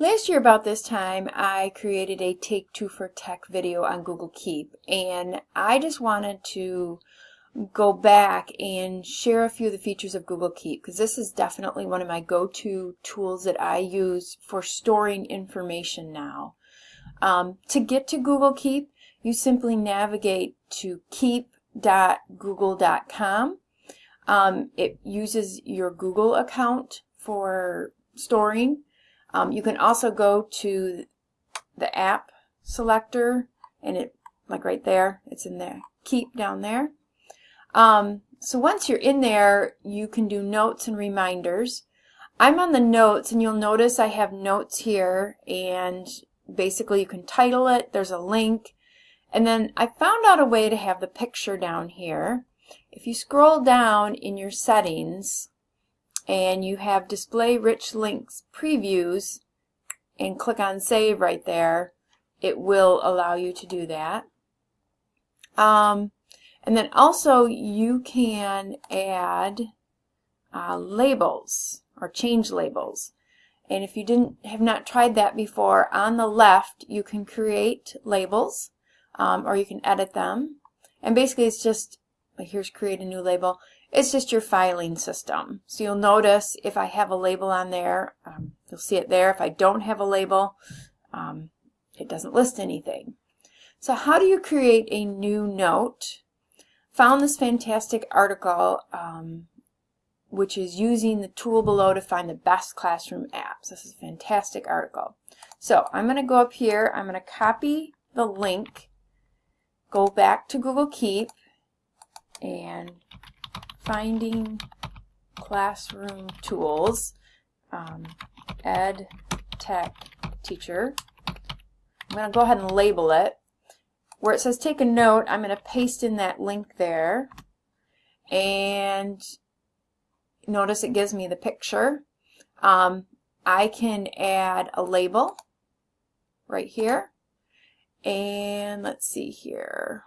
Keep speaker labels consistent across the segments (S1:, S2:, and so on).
S1: Last year about this time I created a Take Two for Tech video on Google Keep and I just wanted to go back and share a few of the features of Google Keep because this is definitely one of my go-to tools that I use for storing information now. Um, to get to Google Keep you simply navigate to keep.google.com. Um, it uses your Google account for storing um, you can also go to the app selector and it, like right there, it's in there, keep down there. Um, so once you're in there, you can do notes and reminders. I'm on the notes and you'll notice I have notes here and basically you can title it, there's a link, and then I found out a way to have the picture down here. If you scroll down in your settings, and you have display rich links previews and click on save right there. It will allow you to do that. Um, and then also you can add uh, labels or change labels. And if you didn't have not tried that before on the left you can create labels um, or you can edit them. And basically it's just here's create a new label it's just your filing system. So you'll notice if I have a label on there, um, you'll see it there. If I don't have a label, um, it doesn't list anything. So how do you create a new note? Found this fantastic article um, which is using the tool below to find the best classroom apps. This is a fantastic article. So I'm going to go up here, I'm going to copy the link, go back to Google Keep, and finding classroom tools, um, ed tech teacher. I'm going to go ahead and label it. Where it says take a note, I'm going to paste in that link there. And notice it gives me the picture. Um, I can add a label right here. And let's see here.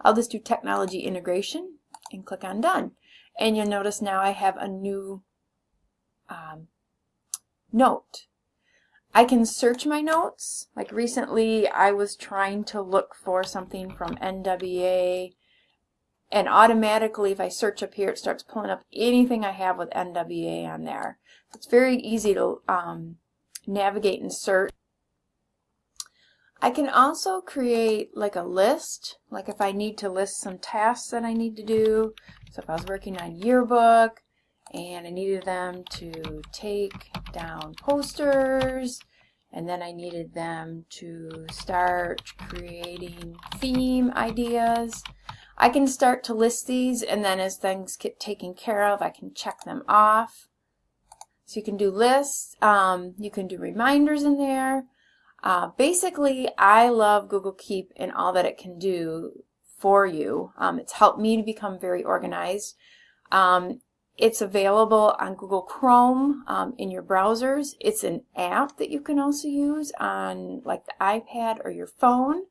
S1: I'll just do technology integration and click on done. And you'll notice now I have a new um, note. I can search my notes. Like recently I was trying to look for something from NWA and automatically if I search up here it starts pulling up anything I have with NWA on there. It's very easy to um, navigate and search. I can also create like a list, like if I need to list some tasks that I need to do. So if I was working on yearbook and I needed them to take down posters and then I needed them to start creating theme ideas. I can start to list these and then as things get taken care of I can check them off. So you can do lists, um, you can do reminders in there. Uh, basically, I love Google Keep and all that it can do for you. Um, it's helped me to become very organized. Um, it's available on Google Chrome um, in your browsers. It's an app that you can also use on like the iPad or your phone.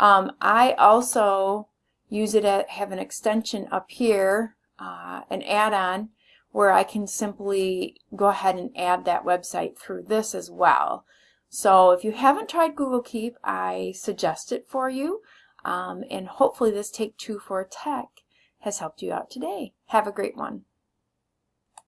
S1: Um, I also use it at have an extension up here, uh, an add-on, where I can simply go ahead and add that website through this as well. So if you haven't tried Google Keep, I suggest it for you. Um, and hopefully this Take Two for Tech has helped you out today. Have a great one.